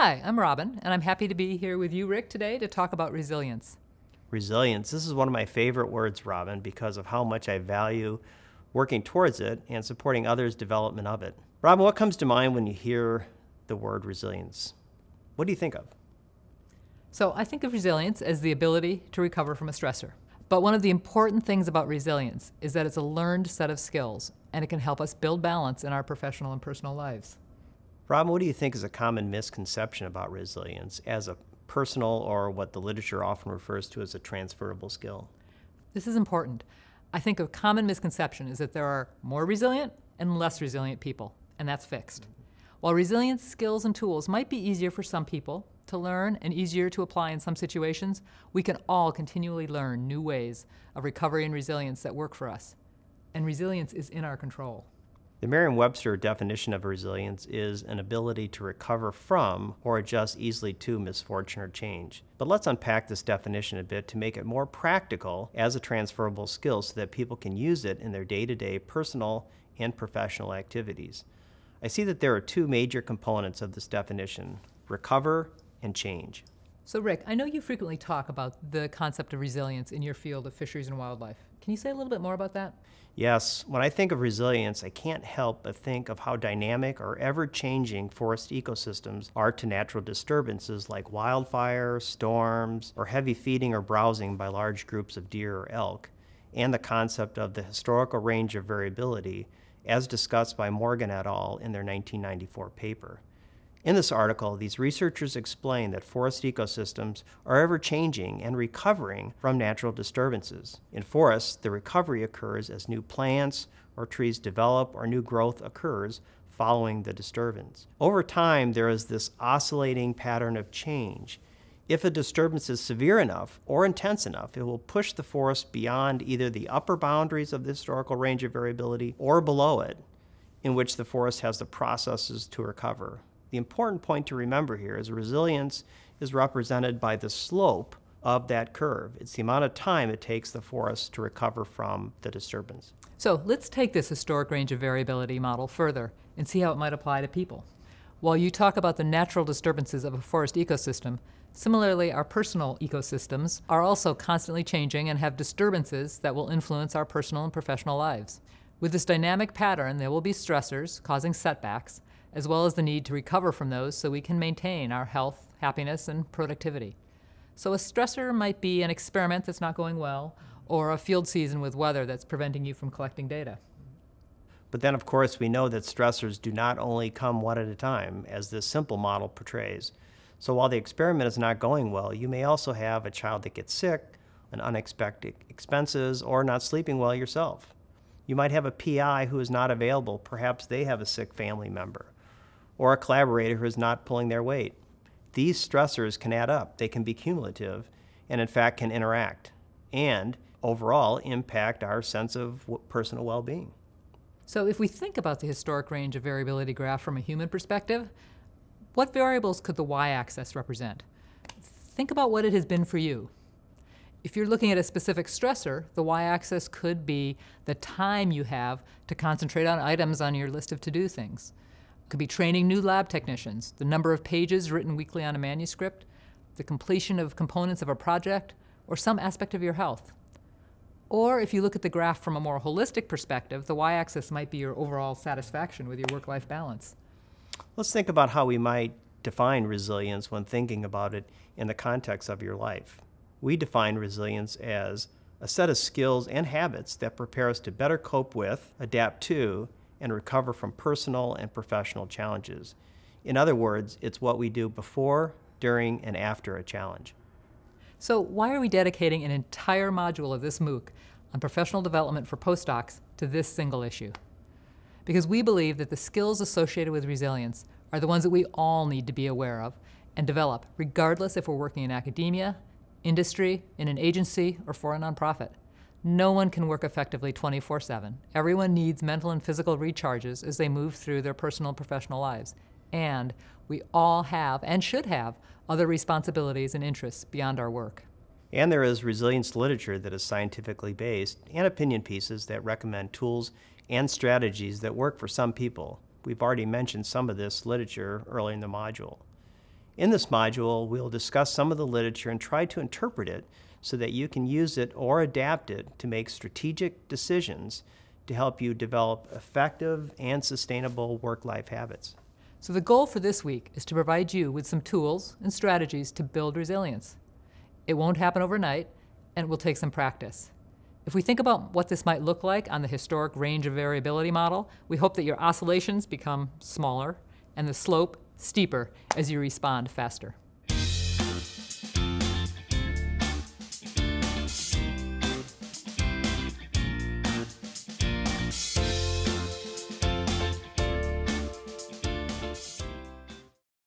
Hi, I'm Robin, and I'm happy to be here with you, Rick, today to talk about resilience. Resilience. This is one of my favorite words, Robin, because of how much I value working towards it and supporting others' development of it. Robin, what comes to mind when you hear the word resilience? What do you think of? So, I think of resilience as the ability to recover from a stressor. But one of the important things about resilience is that it's a learned set of skills, and it can help us build balance in our professional and personal lives. Robin, what do you think is a common misconception about resilience as a personal or what the literature often refers to as a transferable skill? This is important. I think a common misconception is that there are more resilient and less resilient people, and that's fixed. While resilience skills and tools might be easier for some people to learn and easier to apply in some situations, we can all continually learn new ways of recovery and resilience that work for us. And resilience is in our control. The Merriam-Webster definition of resilience is an ability to recover from or adjust easily to misfortune or change. But let's unpack this definition a bit to make it more practical as a transferable skill so that people can use it in their day-to-day personal and professional activities. I see that there are two major components of this definition, recover and change. So Rick, I know you frequently talk about the concept of resilience in your field of fisheries and wildlife. Can you say a little bit more about that? Yes, when I think of resilience, I can't help but think of how dynamic or ever-changing forest ecosystems are to natural disturbances like wildfire, storms, or heavy feeding or browsing by large groups of deer or elk, and the concept of the historical range of variability as discussed by Morgan et al. in their 1994 paper. In this article, these researchers explain that forest ecosystems are ever changing and recovering from natural disturbances. In forests, the recovery occurs as new plants or trees develop or new growth occurs following the disturbance. Over time, there is this oscillating pattern of change. If a disturbance is severe enough or intense enough, it will push the forest beyond either the upper boundaries of the historical range of variability or below it, in which the forest has the processes to recover. The important point to remember here is resilience is represented by the slope of that curve. It's the amount of time it takes the forest to recover from the disturbance. So let's take this historic range of variability model further and see how it might apply to people. While you talk about the natural disturbances of a forest ecosystem, similarly our personal ecosystems are also constantly changing and have disturbances that will influence our personal and professional lives. With this dynamic pattern, there will be stressors causing setbacks, as well as the need to recover from those so we can maintain our health, happiness, and productivity. So a stressor might be an experiment that's not going well, or a field season with weather that's preventing you from collecting data. But then, of course, we know that stressors do not only come one at a time, as this simple model portrays. So while the experiment is not going well, you may also have a child that gets sick, an unexpected expenses, or not sleeping well yourself. You might have a PI who is not available. Perhaps they have a sick family member or a collaborator who is not pulling their weight. These stressors can add up. They can be cumulative and in fact can interact and overall impact our sense of personal well-being. So if we think about the historic range of variability graph from a human perspective, what variables could the y-axis represent? Think about what it has been for you. If you're looking at a specific stressor, the y-axis could be the time you have to concentrate on items on your list of to-do things. Could be training new lab technicians, the number of pages written weekly on a manuscript, the completion of components of a project, or some aspect of your health. Or if you look at the graph from a more holistic perspective, the y-axis might be your overall satisfaction with your work-life balance. Let's think about how we might define resilience when thinking about it in the context of your life. We define resilience as a set of skills and habits that prepare us to better cope with, adapt to, and recover from personal and professional challenges. In other words, it's what we do before, during, and after a challenge. So why are we dedicating an entire module of this MOOC on professional development for postdocs to this single issue? Because we believe that the skills associated with resilience are the ones that we all need to be aware of and develop, regardless if we're working in academia, industry, in an agency, or for a nonprofit. No one can work effectively 24-7. Everyone needs mental and physical recharges as they move through their personal and professional lives. And we all have, and should have, other responsibilities and interests beyond our work. And there is resilience literature that is scientifically based and opinion pieces that recommend tools and strategies that work for some people. We've already mentioned some of this literature early in the module. In this module, we'll discuss some of the literature and try to interpret it so that you can use it or adapt it to make strategic decisions to help you develop effective and sustainable work-life habits. So the goal for this week is to provide you with some tools and strategies to build resilience. It won't happen overnight, and it will take some practice. If we think about what this might look like on the historic range of variability model, we hope that your oscillations become smaller and the slope steeper as you respond faster.